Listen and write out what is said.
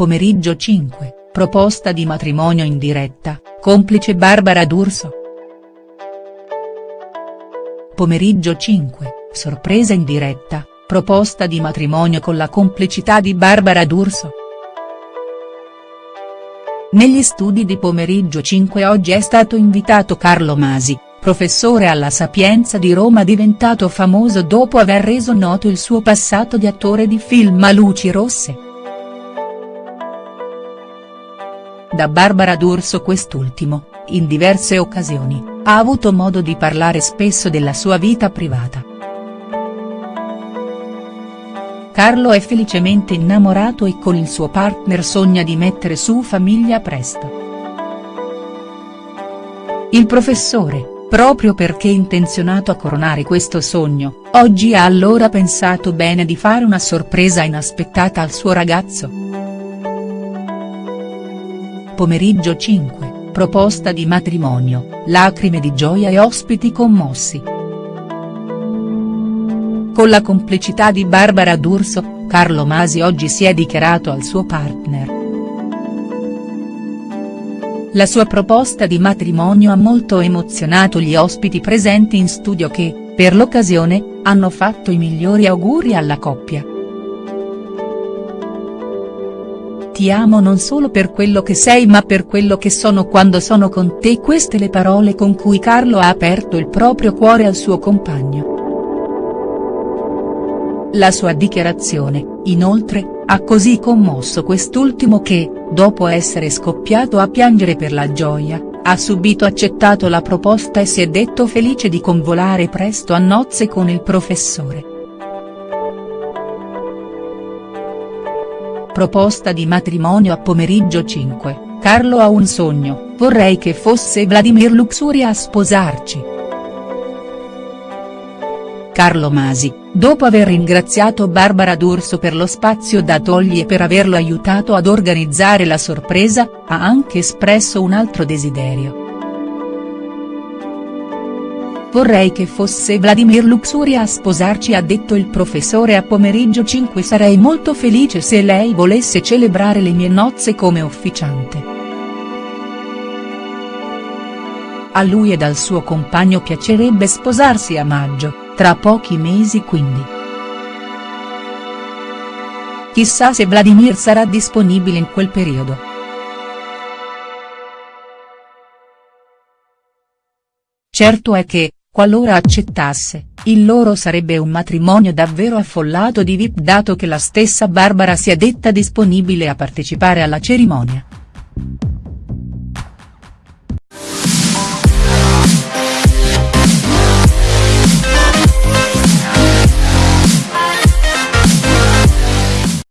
Pomeriggio 5, proposta di matrimonio in diretta, complice Barbara D'Urso. Pomeriggio 5, sorpresa in diretta, proposta di matrimonio con la complicità di Barbara D'Urso. Negli studi di Pomeriggio 5 oggi è stato invitato Carlo Masi, professore alla Sapienza di Roma diventato famoso dopo aver reso noto il suo passato di attore di film a luci rosse. Da Barbara D'Urso quest'ultimo, in diverse occasioni, ha avuto modo di parlare spesso della sua vita privata. Carlo è felicemente innamorato e con il suo partner sogna di mettere su famiglia presto. Il professore, proprio perché intenzionato a coronare questo sogno, oggi ha allora pensato bene di fare una sorpresa inaspettata al suo ragazzo. Pomeriggio 5, proposta di matrimonio, lacrime di gioia e ospiti commossi. Con la complicità di Barbara D'Urso, Carlo Masi oggi si è dichiarato al suo partner. La sua proposta di matrimonio ha molto emozionato gli ospiti presenti in studio che, per l'occasione, hanno fatto i migliori auguri alla coppia. Ti amo non solo per quello che sei ma per quello che sono quando sono con te queste le parole con cui Carlo ha aperto il proprio cuore al suo compagno. La sua dichiarazione, inoltre, ha così commosso quest'ultimo che, dopo essere scoppiato a piangere per la gioia, ha subito accettato la proposta e si è detto felice di convolare presto a nozze con il professore. Proposta di matrimonio a pomeriggio 5, Carlo ha un sogno, vorrei che fosse Vladimir Luxuria a sposarci. Carlo Masi, dopo aver ringraziato Barbara D'Urso per lo spazio datogli e per averlo aiutato ad organizzare la sorpresa, ha anche espresso un altro desiderio. Vorrei che fosse Vladimir Luxuria a sposarci ha detto il professore a pomeriggio 5 sarei molto felice se lei volesse celebrare le mie nozze come officiante. A lui ed al suo compagno piacerebbe sposarsi a maggio, tra pochi mesi quindi. Chissà se Vladimir sarà disponibile in quel periodo. Certo è che, qualora accettasse, il loro sarebbe un matrimonio davvero affollato di VIP dato che la stessa Barbara sia detta disponibile a partecipare alla cerimonia.